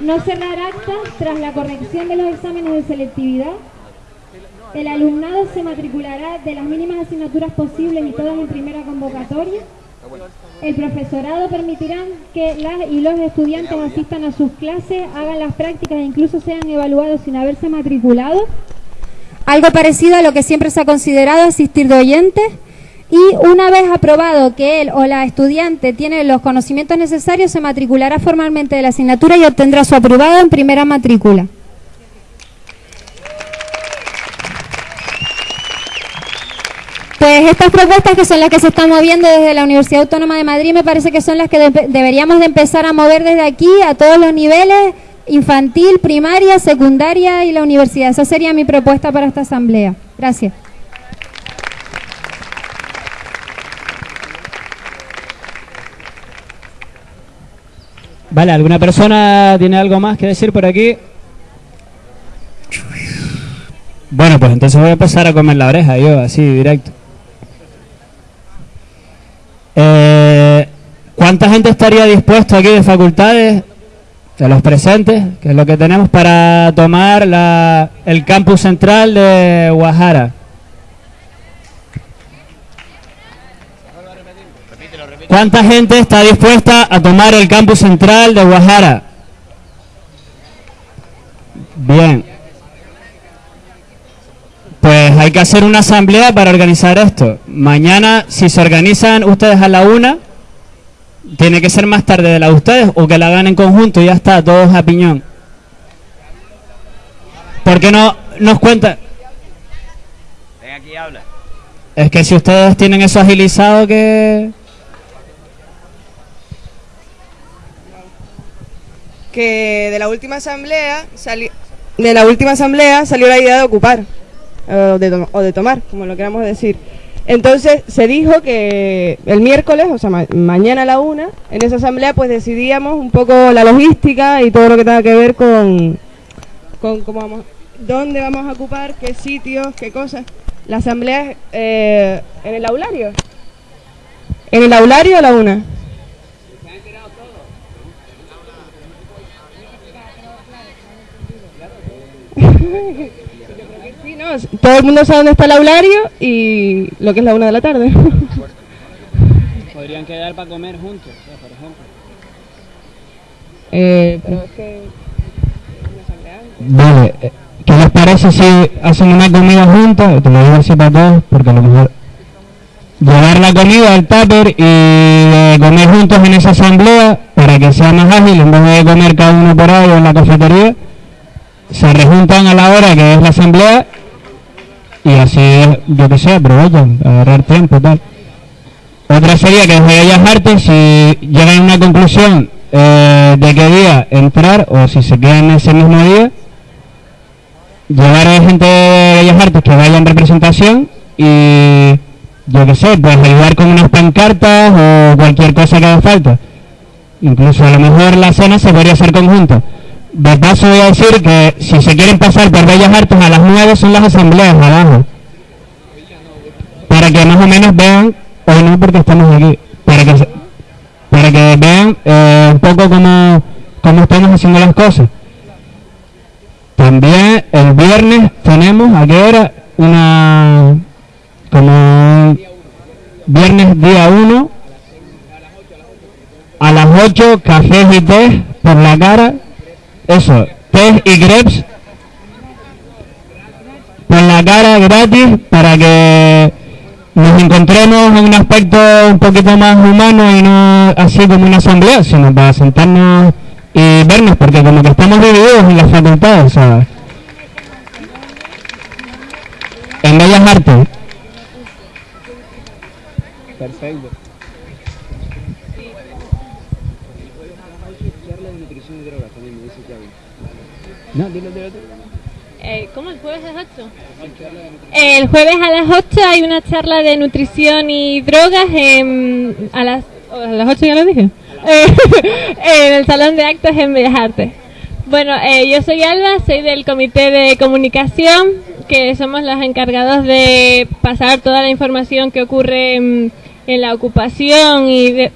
No cerrar actas tras la corrección de los exámenes de selectividad. El alumnado se matriculará de las mínimas asignaturas posibles y todas en primera convocatoria. El profesorado permitirá que las y los estudiantes asistan a sus clases, hagan las prácticas e incluso sean evaluados sin haberse matriculado. Algo parecido a lo que siempre se ha considerado asistir de oyentes. Y una vez aprobado que él o la estudiante tiene los conocimientos necesarios, se matriculará formalmente de la asignatura y obtendrá su aprobado en primera matrícula. Pues estas propuestas que son las que se están moviendo desde la Universidad Autónoma de Madrid me parece que son las que deberíamos de empezar a mover desde aquí a todos los niveles, infantil, primaria, secundaria y la universidad. Esa sería mi propuesta para esta asamblea. Gracias. Vale, ¿alguna persona tiene algo más que decir por aquí? Bueno, pues entonces voy a empezar a comer la oreja yo, así, directo. Eh, ¿Cuánta gente estaría dispuesto aquí de facultades, de los presentes, que es lo que tenemos para tomar la, el campus central de Guajara? ¿Cuánta gente está dispuesta a tomar el campus central de Guajara? Bien. Pues hay que hacer una asamblea para organizar esto. Mañana, si se organizan ustedes a la una, tiene que ser más tarde de la de ustedes o que la hagan en conjunto y ya está, todos a piñón. ¿Por qué no nos cuenta? Ven aquí y habla. Es que si ustedes tienen eso agilizado que... que de la última asamblea salió de la última asamblea salió la idea de ocupar o, de o de tomar, como lo queramos decir. Entonces se dijo que el miércoles, o sea, mañana a la una, en esa asamblea pues decidíamos un poco la logística y todo lo que tenga que ver con, con cómo vamos, dónde vamos a ocupar, qué sitios, qué cosas. La asamblea eh, en el aulario. ¿En el aulario a la una? todo el mundo sabe dónde está el aulario y lo que es la una de la tarde. Podrían quedar para comer juntos, por ejemplo. Eh, pero es que... Vale, eh, ¿qué les parece si hacen una comida juntos? Te lo digo así para todos, porque a lo mejor llevar la comida al tupper y comer juntos en esa asamblea para que sea más ágil en vez de comer cada uno por ahí en la cafetería se rejuntan a la hora que es la asamblea y así, yo que sé, aprovechan, agarrar tiempo tal. Otra sería que desde Bellas Artes, si llegan a una conclusión eh, de qué día entrar o si se quedan ese mismo día, llevar a gente de Bellas Artes que vaya en representación y yo que sé, pues ayudar con unas pancartas o cualquier cosa que haga falta. Incluso a lo mejor la cena se podría hacer conjunto. De paso voy a decir que si se quieren pasar por Bellas Artes a las 9 son las asambleas abajo. Para que más o menos vean, hoy no porque estamos aquí, para que, para que vean eh, un poco cómo, cómo estamos haciendo las cosas. También el viernes tenemos, ¿a qué hora? Una, como viernes día 1, a las 8, cafés y té por la cara eso, test y grapes por la cara gratis para que nos encontremos en un aspecto un poquito más humano y no así como una asamblea, sino para sentarnos y vernos, porque como que estamos divididos en las facultades, ¿sabes? En Bellas Artes. Perfecto. Eh, ¿Cómo? ¿El jueves a las 8? El jueves a las 8 hay una charla de nutrición y drogas en, a, las, a las 8 ya lo dije. en el Salón de Actos en Bellas Artes. Bueno, eh, yo soy Alba, soy del Comité de Comunicación, que somos los encargados de pasar toda la información que ocurre en, en la ocupación y de,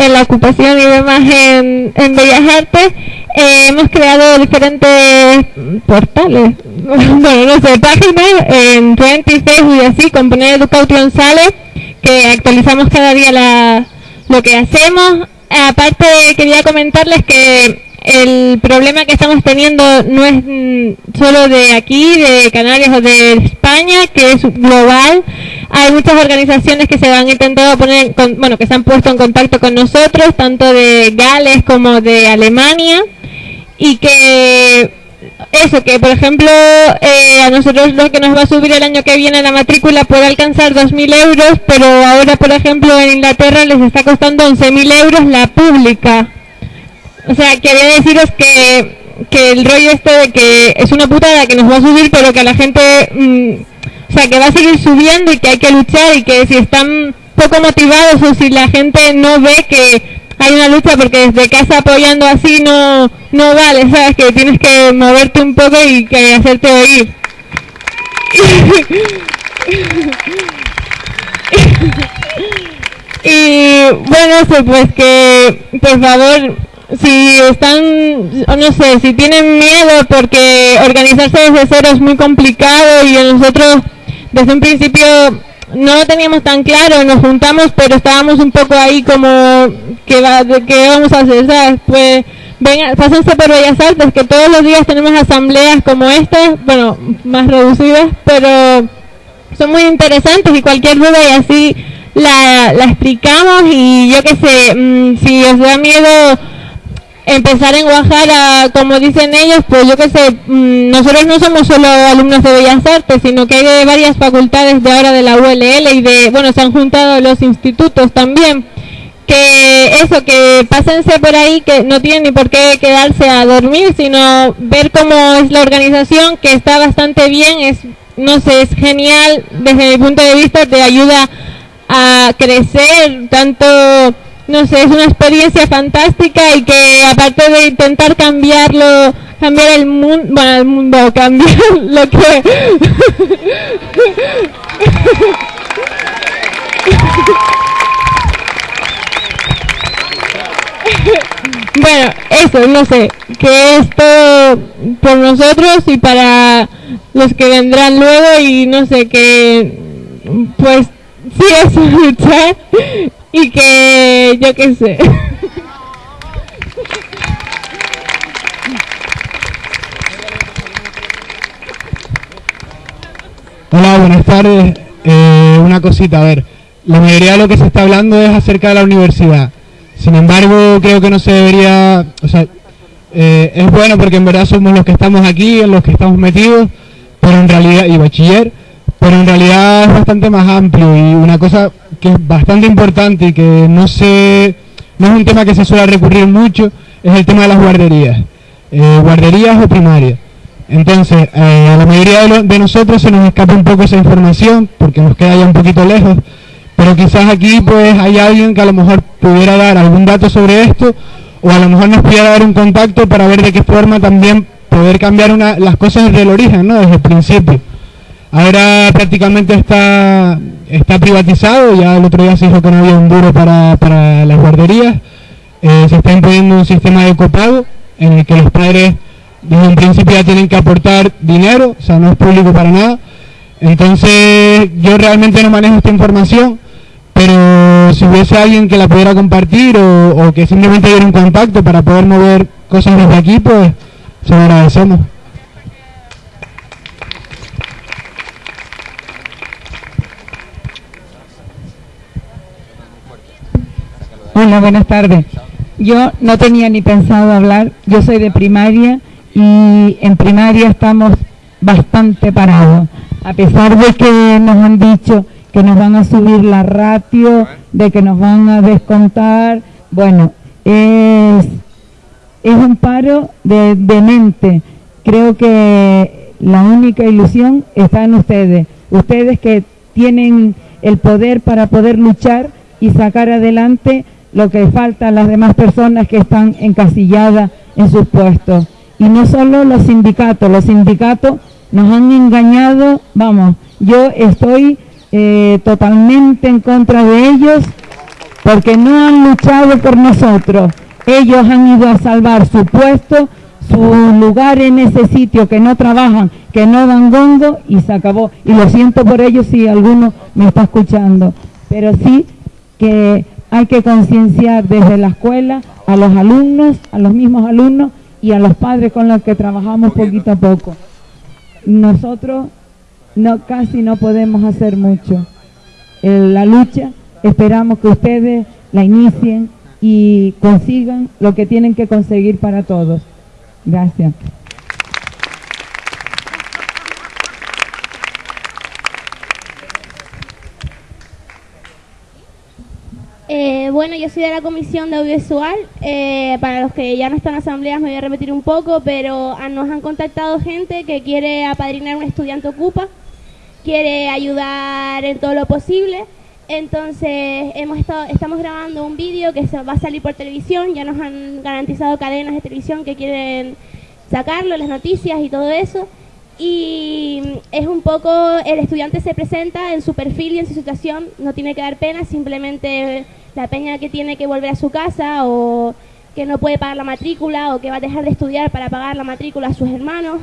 en la ocupación y demás en, en Bellas Artes, eh, hemos creado diferentes portales, bueno, no sé, páginas en Twenty, Facebook y así, con poner Education Sale, que actualizamos cada día la, lo que hacemos. Aparte, quería comentarles que el problema que estamos teniendo no es mm, solo de aquí, de Canarias o de España, que es global. Hay muchas organizaciones que se han intentado poner, bueno, que se han puesto en contacto con nosotros, tanto de Gales como de Alemania, y que eso, que por ejemplo eh, a nosotros lo que nos va a subir el año que viene la matrícula puede alcanzar 2.000 euros, pero ahora por ejemplo en Inglaterra les está costando 11.000 euros la pública. O sea, quería deciros que, que el rollo este de que es una putada que nos va a subir, pero que la gente, mm, o sea, que va a seguir subiendo y que hay que luchar y que si están poco motivados o si la gente no ve que hay una lucha porque desde casa apoyando así no, no vale, ¿sabes? Que tienes que moverte un poco y que hacerte oír. y bueno, pues que por favor si están, no sé, si tienen miedo porque organizarse desde cero es muy complicado y nosotros desde un principio no lo teníamos tan claro, nos juntamos pero estábamos un poco ahí como, ¿qué, va, qué vamos a hacer? ¿sabes? Pues vengan, pásense por Bellas Artes que todos los días tenemos asambleas como esta, bueno, más reducidas, pero son muy interesantes y cualquier duda y así la, la explicamos y yo qué sé, mm, si os da miedo empezar en Guajara, como dicen ellos, pues yo qué sé, mm, nosotros no somos solo alumnos de Bellas Artes, sino que hay de varias facultades de ahora de la ULL y de, bueno, se han juntado los institutos también. Que eso, que pásense por ahí, que no tienen ni por qué quedarse a dormir, sino ver cómo es la organización, que está bastante bien, es, no sé, es genial desde mi punto de vista, te ayuda a crecer tanto no sé, es una experiencia fantástica y que aparte de intentar cambiarlo, cambiar el mundo, bueno, el mundo, cambiar lo que... bueno, eso, no sé, que esto por nosotros y para los que vendrán luego y no sé, que pues sí es luchar y que yo qué sé. Hola, buenas tardes. Eh, una cosita, a ver, la mayoría de lo que se está hablando es acerca de la universidad. Sin embargo, creo que no se debería, o sea, eh, es bueno porque en verdad somos los que estamos aquí, en los que estamos metidos, pero en realidad, y bachiller, pero en realidad es bastante más amplio y una cosa que es bastante importante y que no se no es un tema que se suele recurrir mucho, es el tema de las guarderías, eh, guarderías o primarias. Entonces, eh, a la mayoría de, nosotros se nos escapa un poco esa información porque nos queda ya un poquito lejos, pero quizás aquí pues hay alguien que a lo mejor pudiera dar algún dato sobre esto o a lo mejor nos pudiera dar un contacto para ver de qué forma también poder cambiar una, las cosas desde el origen, ¿no? desde el principio. Ahora prácticamente está, está privatizado, ya el otro día se dijo que no había un duro para, para las guarderías, eh, se está imponiendo un sistema de copago en el que los padres desde un principio ya tienen que aportar dinero, o sea, no es público para nada. Entonces yo realmente no manejo esta información, pero si hubiese alguien que la pudiera compartir o, o que simplemente diera un contacto para poder mover cosas desde aquí, pues se lo agradecemos. Hola, buenas tardes. Yo no tenía ni pensado hablar, yo soy de primaria y en primaria estamos bastante parados. A pesar de que nos han dicho que nos van a subir la ratio, de que nos van a descontar, bueno, es, es un paro de, de mente. Creo que la única ilusión está en ustedes. Ustedes que tienen el poder para poder luchar y sacar adelante lo que falta a las demás personas que están encasilladas en sus puestos. Y no solo los sindicatos, los sindicatos nos han engañado, vamos, yo estoy eh, totalmente en contra de ellos porque no han luchado por nosotros. Ellos han ido a salvar su puesto, su lugar en ese sitio, que no trabajan, que no dan gongo y se acabó. Y lo siento por ellos si alguno me está escuchando, pero sí que hay que concienciar desde la escuela a los alumnos, a los mismos alumnos y a los padres con los que trabajamos poquito a poco. Nosotros no, casi no podemos hacer mucho. la lucha esperamos que ustedes la inicien y consigan lo que tienen que conseguir para todos. Gracias. Eh, bueno, yo soy de la Comisión de Audiovisual. Eh, para los que ya no están en asambleas me voy a repetir un poco, pero nos han contactado gente que quiere apadrinar un estudiante ocupa, quiere ayudar en todo lo posible. Entonces hemos estado, estamos grabando un vídeo que se va a salir por televisión. Ya nos han garantizado cadenas de televisión que quieren sacarlo, las noticias y todo eso. Y es un poco, el estudiante se presenta en su perfil y en su situación, no tiene que dar pena, simplemente la peña que tiene que volver a su casa o que no puede pagar la matrícula o que va a dejar de estudiar para pagar la matrícula a sus hermanos.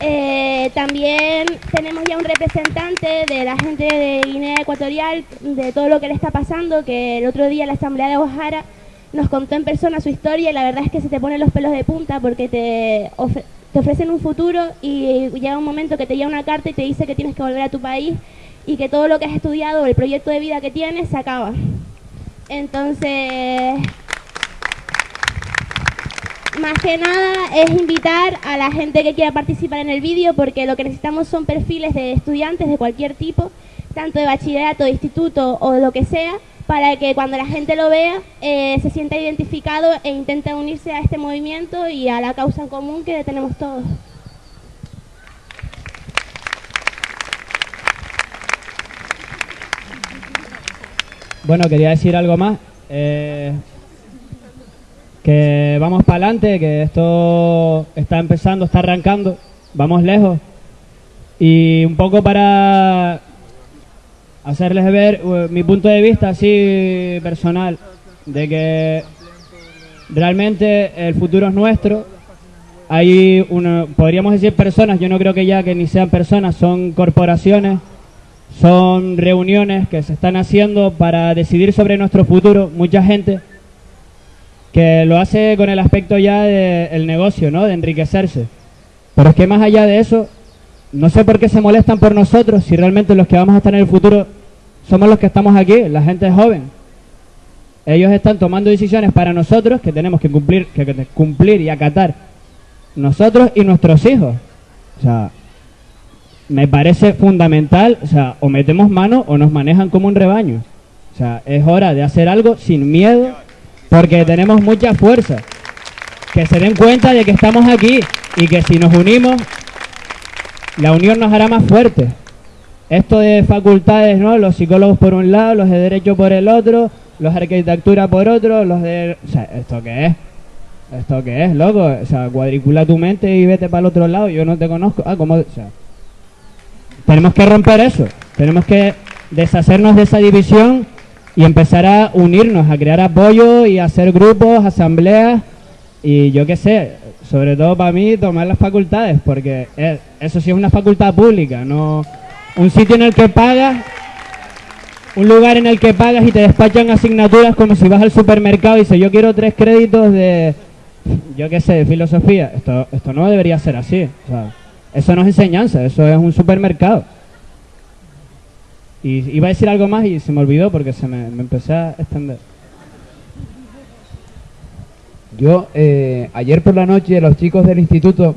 Eh, también tenemos ya un representante de la gente de Guinea Ecuatorial, de todo lo que le está pasando, que el otro día la Asamblea de Ojara nos contó en persona su historia y la verdad es que se te ponen los pelos de punta porque te, te ofrecen un futuro y llega un momento que te llega una carta y te dice que tienes que volver a tu país y que todo lo que has estudiado, el proyecto de vida que tienes, se acaba. Entonces, más que nada es invitar a la gente que quiera participar en el vídeo porque lo que necesitamos son perfiles de estudiantes de cualquier tipo, tanto de bachillerato, de instituto o lo que sea, para que cuando la gente lo vea eh, se sienta identificado e intente unirse a este movimiento y a la causa común que tenemos todos. Bueno, quería decir algo más. Eh, que vamos para adelante, que esto está empezando, está arrancando, vamos lejos. Y un poco para hacerles ver uh, mi punto de vista así personal, de que realmente el futuro es nuestro. Hay, uno, podríamos decir personas, yo no creo que ya que ni sean personas, son corporaciones son reuniones que se están haciendo para decidir sobre nuestro futuro. Mucha gente que lo hace con el aspecto ya del negocio, ¿no? De enriquecerse. Pero es que más allá de eso, no sé por qué se molestan por nosotros si realmente los que vamos a estar en el futuro somos los que estamos aquí, la gente joven. Ellos están tomando decisiones para nosotros que tenemos que cumplir, que, que cumplir y acatar nosotros y nuestros hijos. O sea, me parece fundamental, o sea, o metemos mano o nos manejan como un rebaño. O sea, es hora de hacer algo sin miedo, porque tenemos mucha fuerza. Que se den cuenta de que estamos aquí y que si nos unimos, la unión nos hará más fuertes. Esto de facultades, ¿no? Los psicólogos por un lado, los de derecho por el otro, los de arquitectura por otro, los de... O sea, ¿esto qué es? ¿Esto qué es, loco? O sea, cuadricula tu mente y vete para el otro lado, yo no te conozco. Ah, ¿cómo? O sea, tenemos que romper eso, tenemos que deshacernos de esa división y empezar a unirnos, a crear apoyo y hacer grupos, asambleas y yo qué sé, sobre todo para mí tomar las facultades, porque eso sí es una facultad pública, no un sitio en el que pagas, un lugar en el que pagas y te despachan asignaturas como si vas al supermercado y dices yo quiero tres créditos de, yo qué sé, de filosofía. Esto, esto no debería ser así. O sea, eso no es enseñanza, eso es un supermercado. Y iba a decir algo más y se me olvidó porque se me, empecé a extender. Yo, eh, ayer por la noche, los chicos del instituto,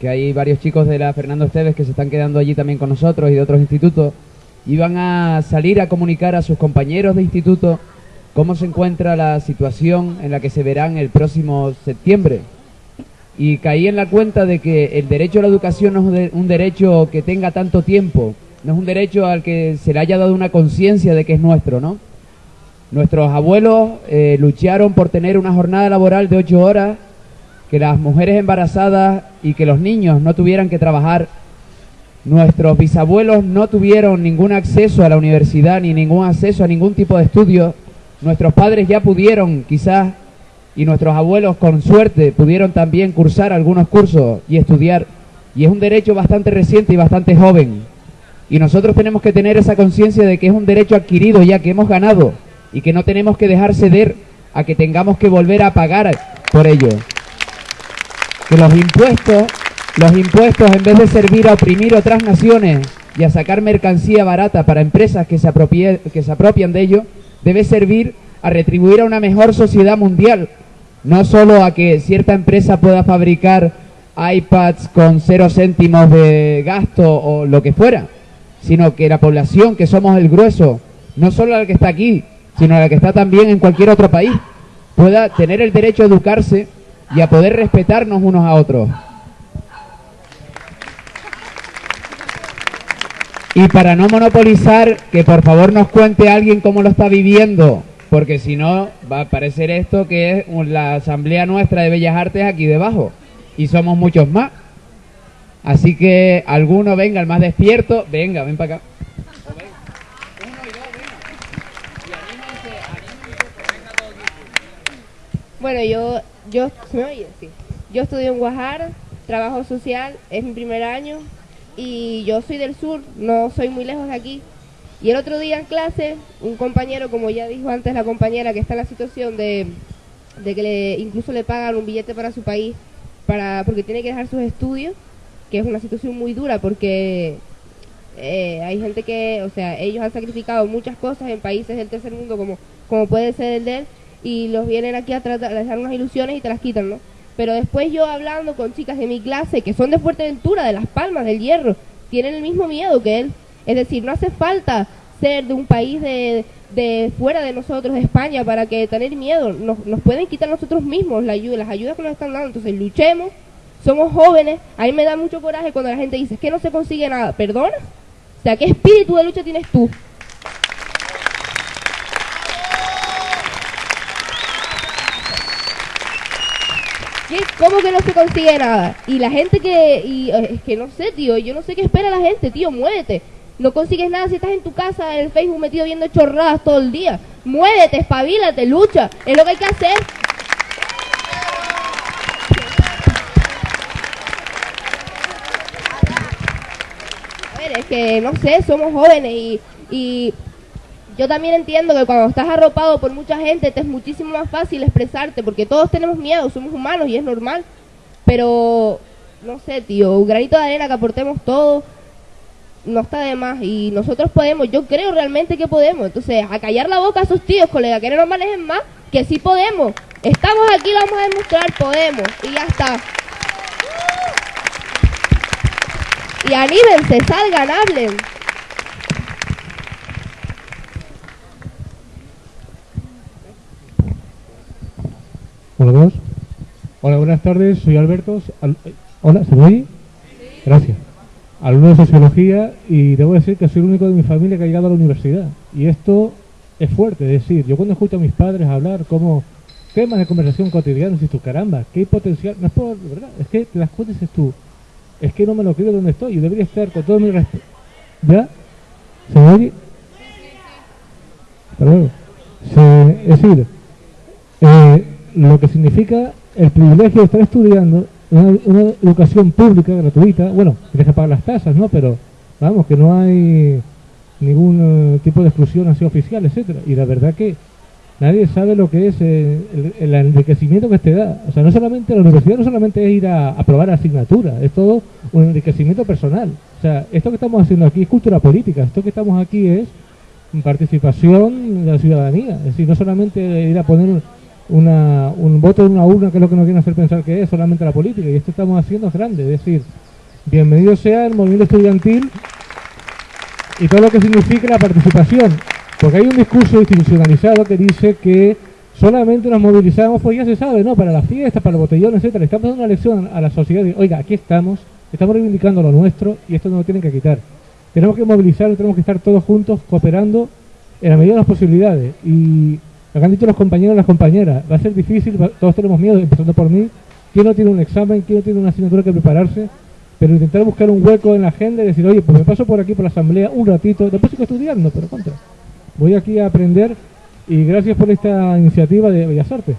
que hay varios chicos de la Fernando Esteves que se están quedando allí también con nosotros y de otros institutos, iban a salir a comunicar a sus compañeros de instituto cómo se encuentra la situación en la que se verán el próximo septiembre, y caí en la cuenta de que el derecho a la educación no es un derecho que tenga tanto tiempo, no es un derecho al que se le haya dado una conciencia de que es nuestro, ¿no? Nuestros abuelos eh, lucharon por tener una jornada laboral de ocho horas, que las mujeres embarazadas y que los niños no tuvieran que trabajar. Nuestros bisabuelos no tuvieron ningún acceso a la universidad ni ningún acceso a ningún tipo de estudio nuestros padres ya pudieron quizás y nuestros abuelos con suerte pudieron también cursar algunos cursos y estudiar y es un derecho bastante reciente y bastante joven. Y nosotros tenemos que tener esa conciencia de que es un derecho adquirido ya que hemos ganado y que no tenemos que dejar ceder a que tengamos que volver a pagar por ello. Que los impuestos, los impuestos en vez de servir a oprimir otras naciones y a sacar mercancía barata para empresas que se, que se apropian de ello, debe servir a retribuir a una mejor sociedad mundial, no solo a que cierta empresa pueda fabricar iPads con cero céntimos de gasto o lo que fuera, sino que la población, que somos el grueso, no solo la que está aquí, sino la que está también en cualquier otro país, pueda tener el derecho a educarse y a poder respetarnos unos a otros. Y para no monopolizar, que por favor nos cuente alguien cómo lo está viviendo, porque si no va a parecer esto que es la asamblea nuestra de Bellas Artes aquí debajo, y somos muchos más. Así que alguno venga, el más despierto, venga, ven para acá. Bueno, yo, yo. Yo estudio en Guajar, trabajo social, es mi primer año y yo soy del sur, no soy muy lejos de aquí. Y el otro día en clase, un compañero, como ya dijo antes la compañera, que está en la situación de, que le, incluso le pagan un billete para su país, para porque tiene que dejar sus estudios, que es una situación muy dura porque eh, hay gente que, o sea, ellos han sacrificado muchas cosas en países del tercer mundo como, como puede ser el de él y los vienen aquí a tratar de dar unas ilusiones y te las quitan, ¿no? Pero después yo hablando con chicas de mi clase que son de Fuerteventura, de Las Palmas, del Hierro, tienen el mismo miedo que él. Es decir, no hace falta ser de un país de, de fuera de nosotros, de España, para que tener miedo. Nos, nos pueden quitar nosotros mismos la ayuda, las ayudas que nos están dando. Entonces luchemos, somos jóvenes. A mí me da mucho coraje cuando la gente dice que no se consigue nada. ¿Perdona? O sea, ¿qué espíritu de lucha tienes tú? ¿Cómo que no se consigue nada? Y la gente que, y, es que no sé, tío, yo no sé qué espera la gente, tío, muévete. No consigues nada si estás en tu casa, en el Facebook metido viendo chorradas todo el día. Muévete, espabilate, lucha, es lo que hay que hacer. A ver, es que no sé, somos jóvenes y, y yo también entiendo que cuando estás arropado por mucha gente te es muchísimo más fácil expresarte porque todos tenemos miedo, somos humanos y es normal. Pero, no sé, tío, un granito de arena que aportemos todos no está de más y nosotros podemos, yo creo realmente que podemos. Entonces, a callar la boca a esos tíos, colega, que no nos manejen más, que sí podemos. Estamos aquí, vamos a demostrar, podemos y ya está. Y anímense, salgan, hablen. Hola, Hola, buenas tardes. Soy Alberto. Hola, ¿se me oye? Gracias. Alumno de Sociología y debo decir que soy el único de mi familia que ha llegado a la universidad. Y esto es fuerte, es decir, yo cuando escucho a mis padres hablar como temas de conversación cotidianos y tú, caramba, qué potencial, no es por, ¿verdad? Es que te das cuenta dices tú, es que no me lo creo donde estoy, yo debería estar con todo mi respeto. ¿Ya? ¿Se oye? Hasta luego. es decir, eh, lo que significa el privilegio de estar estudiando una, educación pública, gratuita, bueno, tienes que pagar las tasas, ¿no? Pero vamos, que no hay ningún eh, tipo de exclusión así oficial, etcétera Y la verdad que nadie sabe lo que es eh, el, enriquecimiento que te da. O sea, no solamente la universidad no solamente es ir a aprobar asignatura, es todo un enriquecimiento personal. O sea, esto que estamos haciendo aquí es cultura política, esto que estamos aquí es participación de la ciudadanía. Es decir, no solamente ir a poner una, un voto en una urna, que es lo que nos quieren hacer pensar que es solamente la política, y esto estamos haciendo es grande, es decir, bienvenido sea el movimiento estudiantil y todo lo que significa la participación, porque hay un discurso institucionalizado que dice que solamente nos movilizamos, pues ya se sabe, ¿no? Para las fiestas, para el botellón, etcétera. Estamos dando una lección a la sociedad oiga, aquí estamos, estamos reivindicando lo nuestro y esto no lo tienen que quitar. Tenemos que movilizar, tenemos que estar todos juntos, cooperando en la medida de las posibilidades. Y lo que han dicho los compañeros y las compañeras, va a ser difícil, todos tenemos miedo, empezando por mí. ¿Quién no tiene un examen? ¿Quién no tiene una asignatura que prepararse? Pero intentar buscar un hueco en la agenda y decir, oye, pues me paso por aquí por la asamblea un ratito, después sigo estudiando, pero contra. Voy aquí a aprender Y gracias por esta iniciativa de Bellas Artes.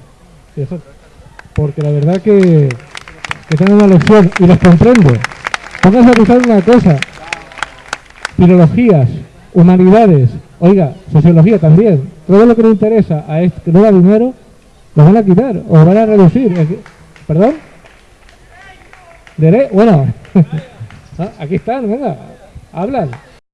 Bellas. Porque la verdad que, que tengo una lección y les comprendo. Pónganse a pensar una cosa. Filologías, humanidades, oiga, sociología también. Todo lo que nos interesa a este que no da dinero, lo van a quitar o van a reducir. ¿Perdón? Dere bueno, Ah, aquí están, venga, hablan.